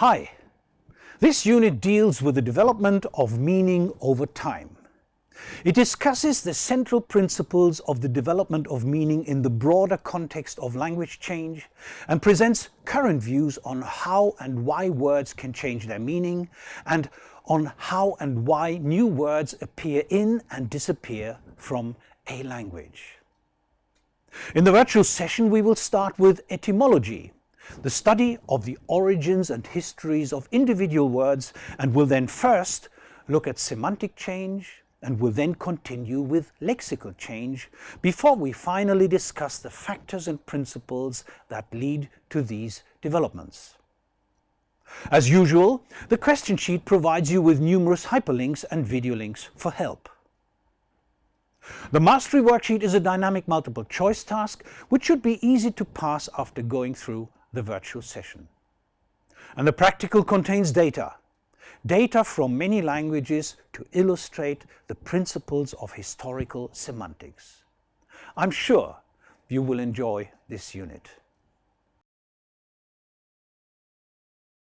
Hi! This unit deals with the development of meaning over time. It discusses the central principles of the development of meaning in the broader context of language change and presents current views on how and why words can change their meaning and on how and why new words appear in and disappear from a language. In the virtual session we will start with etymology, the study of the origins and histories of individual words and will then first look at semantic change and will then continue with lexical change before we finally discuss the factors and principles that lead to these developments. As usual, the question sheet provides you with numerous hyperlinks and video links for help. The Mastery Worksheet is a dynamic multiple choice task which should be easy to pass after going through the virtual session. And the practical contains data. Data from many languages to illustrate the principles of historical semantics. I'm sure you will enjoy this unit.